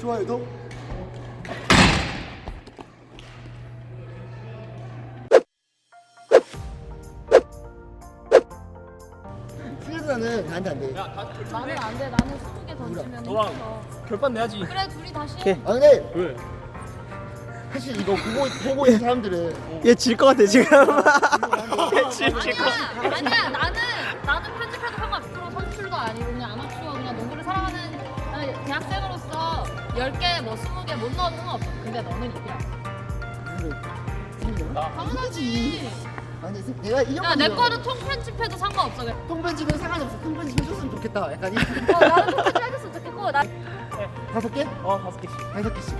좋아요도 수혜사는 나한테 안 돼. 야, 다 결판 나는 내. 안 돼. 나는 20개 던지면 너랑 이겨. 결판 내야지. 그래 둘이 다시 오케이. 아 근데 왜? 사실 이거 보고 보고 있는 사람들은 얘 질 것 같아 지금. 질, 질 것. 아니야 아니야 나는 나는 편집해도 상관없어 선출도 아니고 그냥 아마추어 그냥 농구를 사랑하는 어, 대학생으로서 10개 뭐 20개 못 넣어도 상관없어 근데 너는 이겨 당연하지 아 근데 내가 이겼거든. 야내 거는 통 편집해도 상관없어 그래. 통편집은 상관이 없어. 통편집 해줬으면 좋겠다. 약간 이 어, 나는 통 편집 해줬으면 좋겠고 나 다섯 개? 어, 다섯 개씩. 다섯 개씩.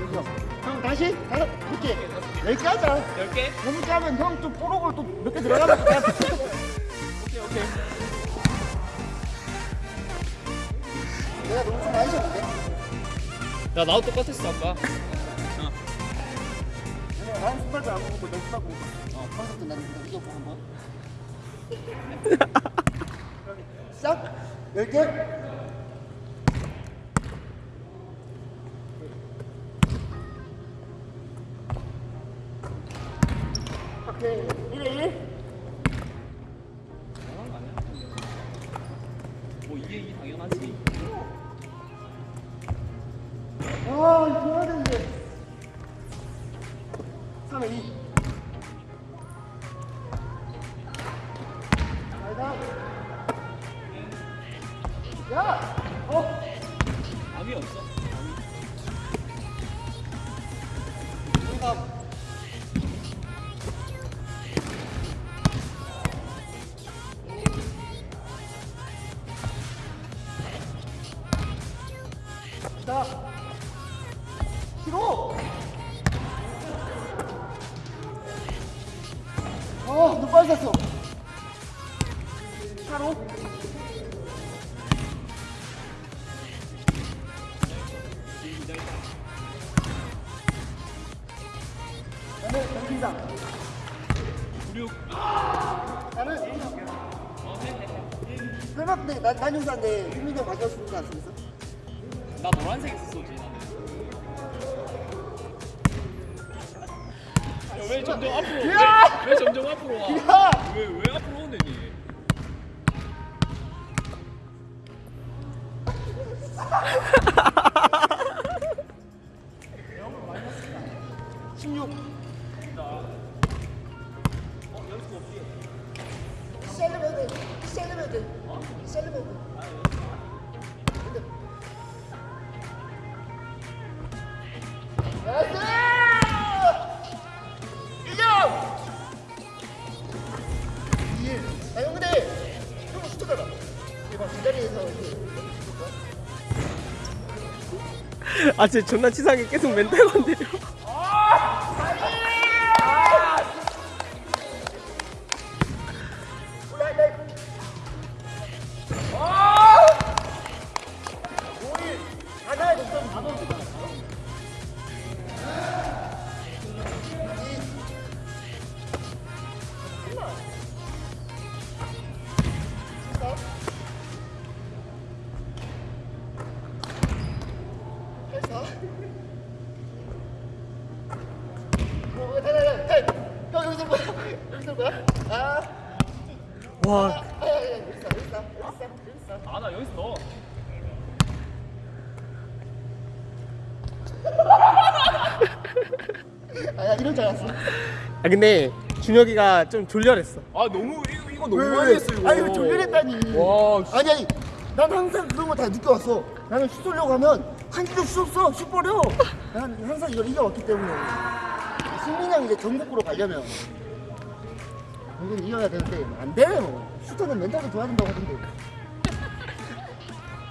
여기요. 형 다시 다섯 개. 열개 하자. 열 개? 여섯 개 하면 형좀 뽀록을 또 몇 개 들어가면 돼. 오케이, 오케이. 내가 너무 좀 많이 셨는데 야, 나도 똑같았어, 아까. 나는 스파도 안 먹고 너 스파 먹고. 어, 콘서트 나는 그냥 이겨보고 한번. 시작. 열 개. aí. 정신장. 구육. 나는 설마 근데 나 난용사인데 윤민이 형 가져왔을 거 같습니다. 나 노란색 있었지. 야, 왜 점점 앞으로? 야! 왜, 왜 점점 앞으로 와? 야! 왜, 왜 앞으로 오네, 니? 아 진짜 존나 치사하게 계속 멘탈 건드려. 아, 여기 있어, 여기 있어, 여기 있어, 여기 있어. 아, 나 여기서 넣어. 아, 야, 이럴 줄 알았어. 아 근데 준혁이가 좀 졸렬했어. 아, 너무, 이거, 이거 너무 많이 왜? 했어, 이거. 아니, 왜 졸려냈다니. 와, 아니, 아니. 난 항상 그런 거 다 느껴왔어. 나는 슛 쏘려고 하면 한 기도 슛 써, 슛 버려. 난 항상 이걸 이겨왔기 때문에. 승민이 형 이제 전국으로 가려면 이건 이겨야 되는데 안 돼. 뭐. 슈터는 멘탈이 좋아야 된다고 하던데.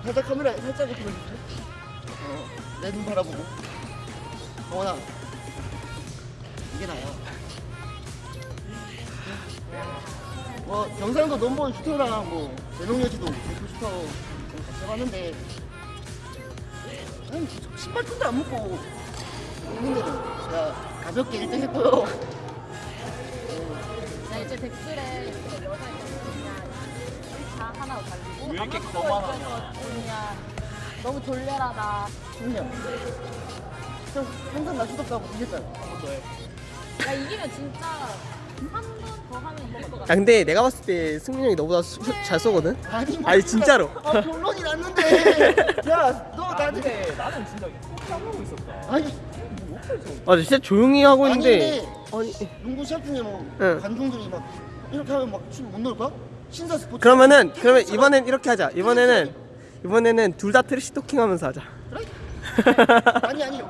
살짝 카메라 살짝 이렇게 보여줄게. 어, 내눈 바라보고. 정원아, 이게 나야. 뭐 영상도 넘버 슈터랑 뭐 대동여지도 대표 슈터 같이 해봤는데 아니 신발끈도 안 묶고 있는데도 제가 가볍게 1등 했고요 나 이제 댓글에 여자 하나 달리고 왜 이렇게 거만하냐. 너무 졸렬하다. 승민이 형. 형 항상 나 수덕하고 이겼잖아. 야 이기면 진짜 한 번 더 하면 이길 것야 같아. 근데 내가 봤을 때 승민이 형이 너보다 수- 잘 쏘거든? 아니, 뭐 아니, 진짜로. 아, 결론이 났는데. 야, 너 나한테. 나는 진짜 꼭 하고 있었다. 아니, 아 진짜 조용히 하고 있는데 아니, 아니 농구 시합 중에 뭐 응. 관중들이 막 이렇게 하면 막춤못 넣을 거야? 신사 스포츠. 그러면은 그러면 이번엔 이렇게 하자 이번에는 이번에는 둘 다 trash talking 하면서 하자 그래? 아니 아니. 어,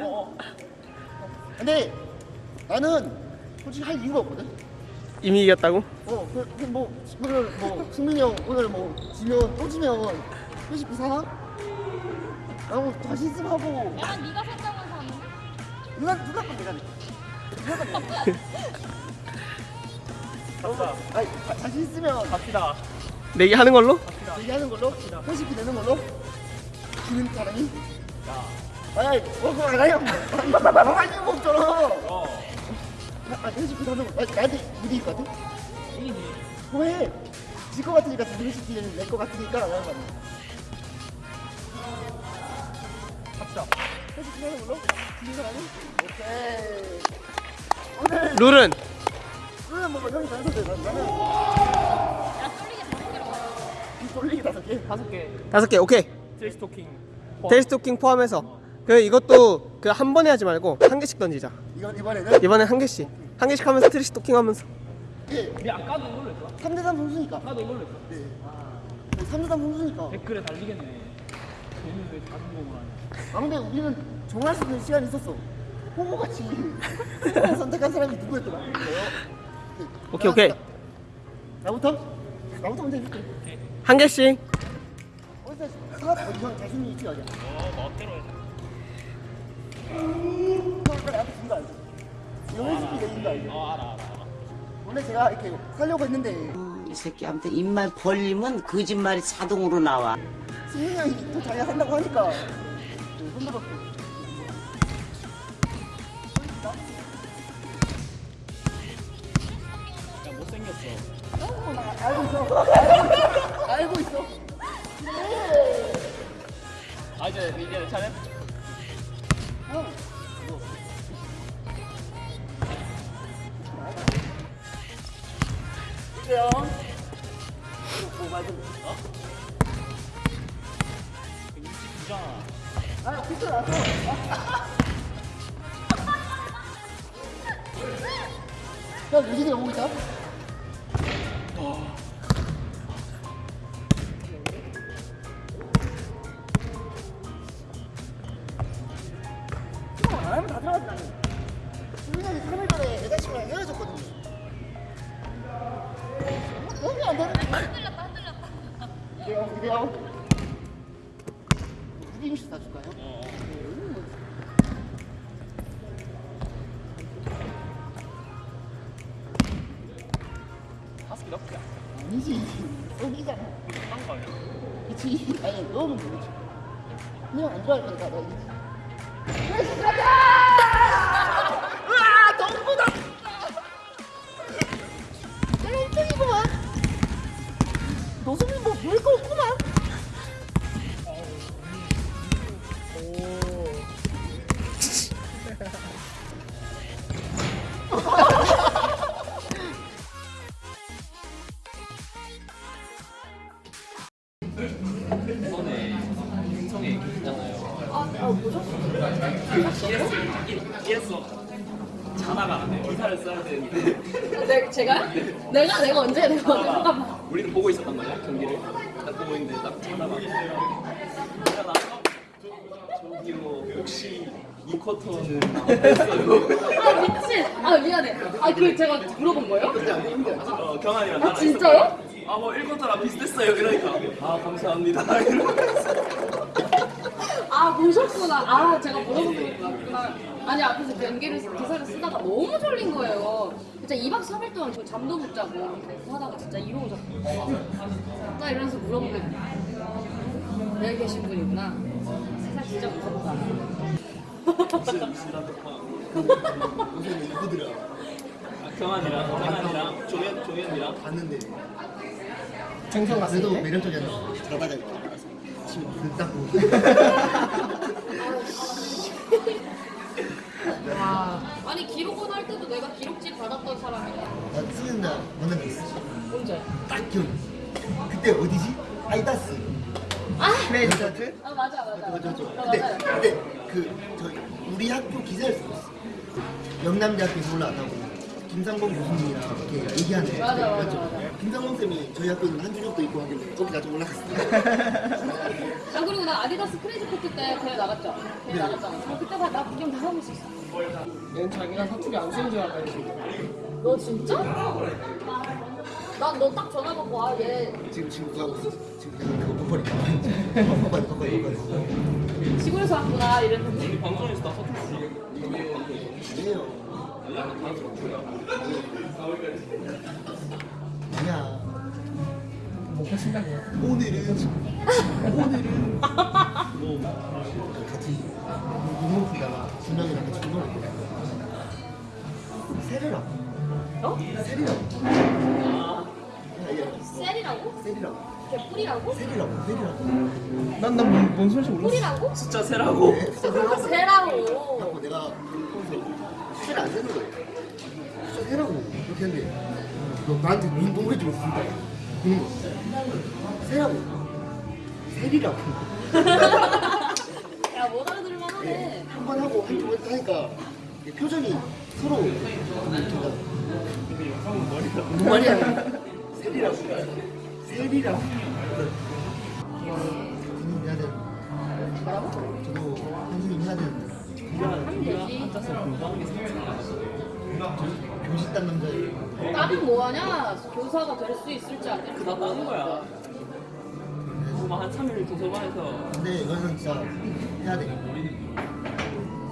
어. 근데 나는 솔직히 할 이유가 없거든. 이미 이겼다고? 어, 그, 그 뭐, 오늘 뭐, 승민이 형 오늘 뭐, 지면, 또 지면, 회식비 사나? 라고 자신 있음 하고, 약간 네가 산다면서 하는 누나, 누나 건 내가 내. 누나 건 내가. 자- 자신 있으면 갑시다. 내기 하는 걸로? 얘기하는 걸로, 회식비 내는 걸로, 지는 사람이. 야. 아니, 뭐, 그거 안 이유가 없잖아. 어. 아, 회식비 사는 거, 아니, 나한테 무리일 것 같아? 이기지. 그거 해. 질것 같으니까 회식비는 낼것 같으니까, 나는 거 아니야. 갑시다. 회식비 사는 걸로? 지는 사람이? 오케이. 오늘, 룰은 뭐, 형이 다 해서 돼. 나는. 돌리기 다섯 개. 다섯 개. 다섯 개 오케이 trash talking. trash talking 포함해서 그 이것도 그 한 번에 하지 말고 한 개씩 던지자 이건 이번에는 이번엔 한 개씩 한 개씩 하면서 trash talking 하면서 이게 우리 아까도 이걸로 했어. 3대3 선수니까. 아까도 이걸로 했어. 네. 3대3 선수니까. 댓글에 달리겠네. 얘는 왜 자전거를 하냐. 아 근데 우리는 정할 수 있는 시간이 있었어. 호구같이 선택한 사람이 누구였더라? 오케이, 오케이. 나- 나부터? 나부터 먼저 해줄게. 한 개씩 어디서 사업 형 자신이 있지 어디야? 어, 멋대로 해. 형 아까 나한테 준거 알지? 이거 회식비 내는 거 알지? 어, 알아, 알아, 알아. 원래 제가 이렇게 살려고 했는데 음, 이 새끼 아무튼 입만 벌리면 거짓말이 자동으로 나와. 승민이 형이 또 자기가 산다고 하니까 네, 손들었어. 있어. 알고 있어. 아, 이제, 이제 내 차례? 형. 이제요. 뭐 말좀 어? 169잖아. 아, 피터 나서. 형, 유진이 오고 있다. 넣을게. 아니지. 여기잖아. 한 거야. 그치? 아니, 넣으면 모르지. 그냥 안 좋아할 거니까 너 이기지. 으아! 제가요? 내가 내가 언제 내가 언제 잠깐만. 우리는 보고 있었단 말이야, 경기를. 딱 보고 있는데 딱 나서 저기요, 혹시 이 쿼터는? 아 미친. 아 미안해. 아 그 제가 물어본 거예요? 어, 경환이랑 아 나랑 진짜요? 있었는데, 아, 뭐 1쿼터랑 비슷했어요. 이러니까. 아, 감사합니다. 이러면서. 아 보셨구나. 아 제가 물어본 거였구나. 아니 앞에서 경기를 기사를 쓰다가 너무 졸린 거예요. 진짜 2박 3일 동안 저 잠도 못 자고 하다가 진짜 이러고셨어요. 딱 이러면서 물어보게 여기 계신 분이구나. 세상 진짜 무섭다. 무슨 무슨 무슨 누구들아? 경환이랑 경환이랑 조현 조현이랑 봤는데. 생선 그래도 매력적이었어. 자다가 이렇게. 불 닦고 아니 기록원 할 때도 내가 기록지 받았던 사람이야. 나 쓰는 날 만난 적 있어 언제? 딱 기억이 그때 어디지? 아이다스 크레이지 차트? 아 맞아 맞아. 맞아 맞아 어, 근데 맞아요. 근데 그 저희 우리 학교 기사를 있어 영남대학교에서 올라왔다고 김상범 교수님이랑 이렇게 얘기하는 맞아, 맞아? 맞아. 김상범 쌤이 저희 학교 있는 한준혁도 있고 하길래 거기 나좀 올라갔어 아 그리고 나 아디다스 크레이지 코트 때 대회 나갔죠. 대회 나갔잖아. 아, 그때 다- 나 구경 다 하고 있었어. 얘는 자기가 사투리 안 쓰는 줄 알고 너 진짜? 난 너 딱 전화 받고 아 얘 지금 지금 가고 있어 지금 약간 그거 버퍼리 버퍼리 버퍼리 버퍼리 시골에서 왔구나 이랬는데. 우리 방송에서 나 서툴렀어. 아니에요 아니야 목표 친다고 오늘은 오늘은 뭐 같이 풀다가 준영이랑 같이 운동을 세리라고 어? 세리라고 셀이라고? 세리라고 개뿔이라고? 세리라고 세리라고 난난뭔 뭔 소리인지 몰랐어 뿔이라고? 숫자 세라고. 네, 숫자 아 세라고 세라고. 하고 내가 숫자를 안 세는 거예요 숫자 세라고 이렇게 했는데 너 나한테 무슨 동물이 좀 있습니다 그런 거 세라고. 세리라고. 야못 알아들을만 하네. 한 번 하고 한두 번 하니까 표정이 서로 뭔 말이야. 세리라고. 세리라고. 선생님 해야 되는 뭐라고? 저도 선생님 해야 되는데 하면 되지. 교실 딴 남자예요 나는 뭐하냐? 교사가 될 수 있을지 안 될지. 그다 따는 거야. 뭐한 3일 도서관에서 근데 이거는 진짜 해야 돼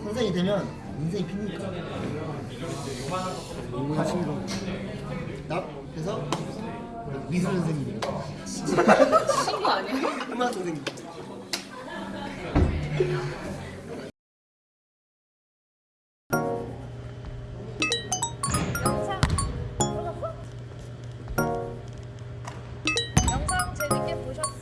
선생이 되면 인생이 핍니까 가심으로 나 그래서 미술 선생님이 친구 아니야? 음악 선생님 先扶一